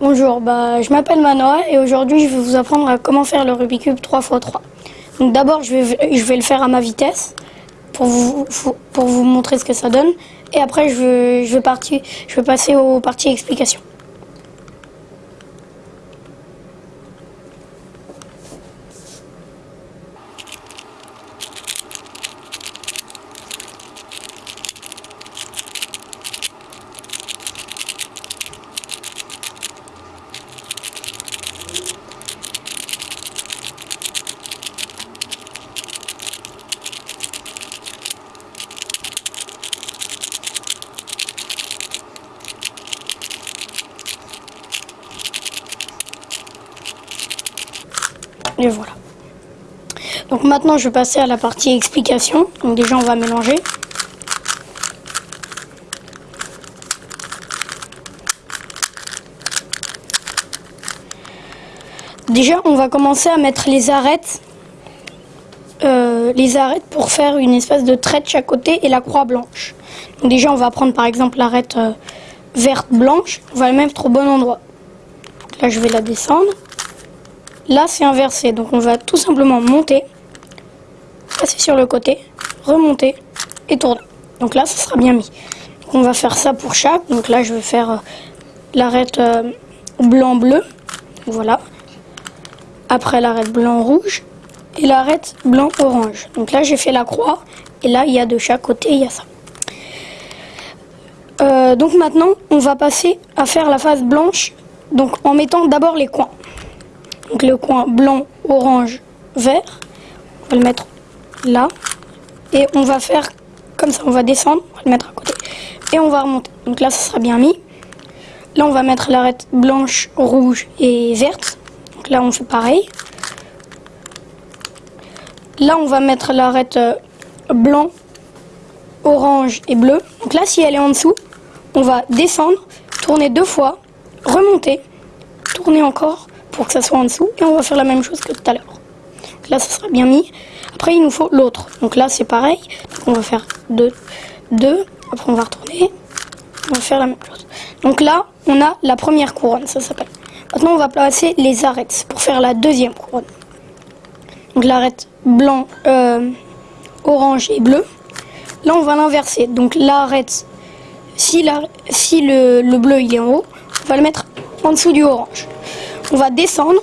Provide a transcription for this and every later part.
Bonjour, bah, je m'appelle Manoa et aujourd'hui je vais vous apprendre à comment faire le Rubik's Cube 3x3. Donc d'abord je vais, je vais le faire à ma vitesse pour vous, pour vous montrer ce que ça donne et après je je vais, partir, je vais passer aux parties explications. Et voilà. Donc maintenant, je vais passer à la partie explication. Donc déjà, on va mélanger. Déjà, on va commencer à mettre les arêtes, euh, les arêtes pour faire une espèce de trait de chaque côté et la croix blanche. Déjà, on va prendre par exemple l'arête euh, verte blanche. On va la mettre au bon endroit. là, je vais la descendre. Là, c'est inversé. Donc, on va tout simplement monter, passer sur le côté, remonter et tourner. Donc là, ça sera bien mis. on va faire ça pour chaque. Donc là, je vais faire euh, l'arête euh, blanc-bleu. Voilà. Après, l'arête blanc-rouge. Et l'arête blanc-orange. Donc là, j'ai fait la croix. Et là, il y a de chaque côté, il y a ça. Euh, donc maintenant, on va passer à faire la face blanche. Donc en mettant d'abord les coins. Donc le coin blanc, orange, vert. On va le mettre là. Et on va faire comme ça. On va descendre, on va le mettre à côté. Et on va remonter. Donc là, ça sera bien mis. Là, on va mettre l'arête blanche, rouge et verte. Donc là, on fait pareil. Là, on va mettre l'arête euh, blanc, orange et bleu. Donc là, si elle est en dessous, on va descendre, tourner deux fois, remonter, tourner encore, pour que ça soit en dessous. Et on va faire la même chose que tout à l'heure. Là, ça sera bien mis. Après, il nous faut l'autre. Donc là, c'est pareil. on va faire deux, deux. Après, on va retourner. On va faire la même chose. Donc là, on a la première couronne, ça s'appelle. Maintenant, on va placer les arêtes pour faire la deuxième couronne. Donc l'arête blanc, euh, orange et bleu. Là, on va l'inverser. Donc l'arête, si, la, si le, le bleu il est en haut, on va le mettre en dessous du orange. On va descendre,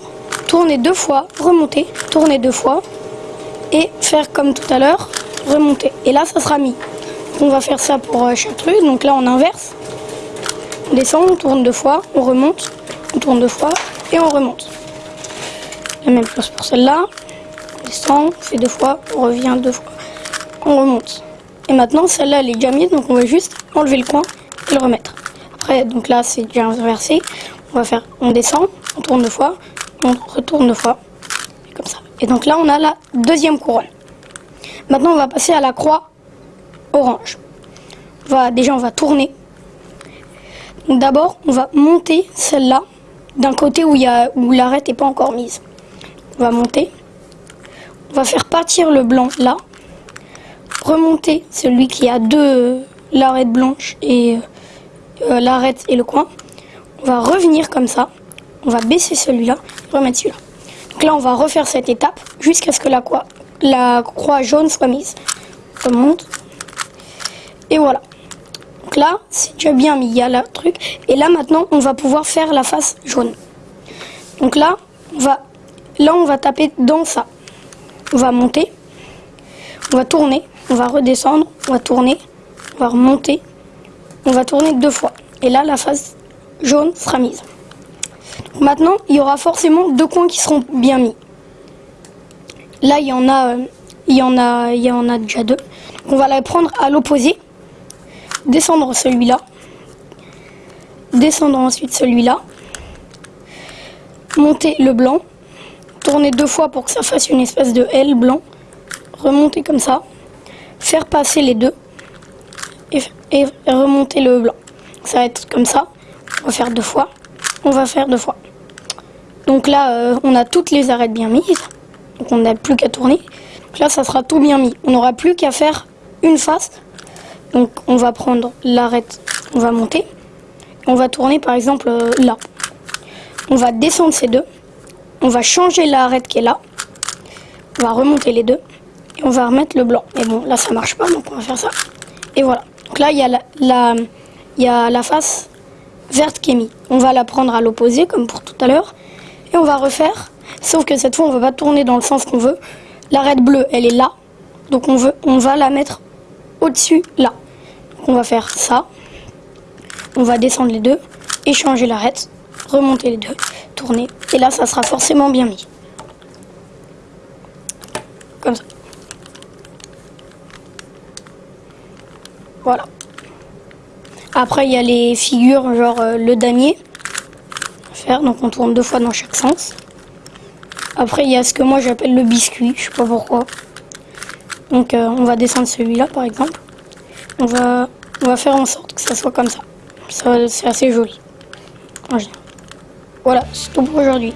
tourner deux fois, remonter, tourner deux fois et faire comme tout à l'heure, remonter. Et là, ça sera mis. On va faire ça pour euh, chaque truc. Donc là, on inverse. On descend, on tourne deux fois, on remonte, on tourne deux fois et on remonte. La même chose pour celle-là. On descend, on fait deux fois, on revient deux fois, on remonte. Et maintenant, celle-là, elle est déjà mise, donc on va juste enlever le coin et le remettre. Après, donc là, c'est déjà inversé. On va faire, on descend, on tourne deux fois, on retourne deux fois, comme ça. Et donc là, on a la deuxième couronne. Maintenant, on va passer à la croix orange. Va, déjà, on va tourner. D'abord, on va monter celle-là d'un côté où, où l'arête n'est pas encore mise. On va monter. On va faire partir le blanc là. Remonter celui qui a deux l'arête blanche et euh, l'arête et le coin. On va revenir comme ça. On va baisser celui-là, remettre celui-là. Donc là, on va refaire cette étape jusqu'à ce que la croix, jaune soit mise. On monte. Et voilà. Donc là, c'est déjà bien mis, il y a le truc. Et là, maintenant, on va pouvoir faire la face jaune. Donc là, on va, là, on va taper dans ça. On va monter. On va tourner. On va redescendre. On va tourner. On va remonter. On va tourner deux fois. Et là, la face jaune sera mise. Maintenant, il y aura forcément deux coins qui seront bien mis. Là, il y en a, il y en a, il y en a déjà deux. On va la prendre à l'opposé, descendre celui-là, descendre ensuite celui-là, monter le blanc, tourner deux fois pour que ça fasse une espèce de L blanc, remonter comme ça, faire passer les deux et remonter le blanc. Ça va être comme ça. On va faire deux fois. On va faire deux fois. Donc là, euh, on a toutes les arêtes bien mises. Donc on n'a plus qu'à tourner. Donc là, ça sera tout bien mis. On n'aura plus qu'à faire une face. Donc on va prendre l'arête, on va monter. On va tourner par exemple euh, là. on va descendre ces deux. On va changer l'arête qui est là. On va remonter les deux. Et on va remettre le blanc. Mais bon, là, ça marche pas, donc on va faire ça. Et voilà. Donc là, il y a la, la, il y a la face verte qui est mise. On va la prendre à l'opposé, comme pour tout à l'heure. On va refaire. Sauf que cette fois, on va pas tourner dans le sens qu'on veut. L'arête bleue, elle est là. Donc on, veut, on va la mettre au-dessus, là. On va faire ça. On va descendre les deux. Et changer l'arête. Remonter les deux. Tourner. Et là, ça sera forcément bien mis. Comme ça. Voilà. Après, il y a les figures, genre euh, le damier. Donc on tourne deux fois dans chaque sens. Après, il y a ce que moi j'appelle le biscuit, je sais pas pourquoi. Donc euh, on va descendre celui-là par exemple. On va, on va faire en sorte que ça soit comme ça. ça c'est assez joli. Voilà, c'est tout pour aujourd'hui.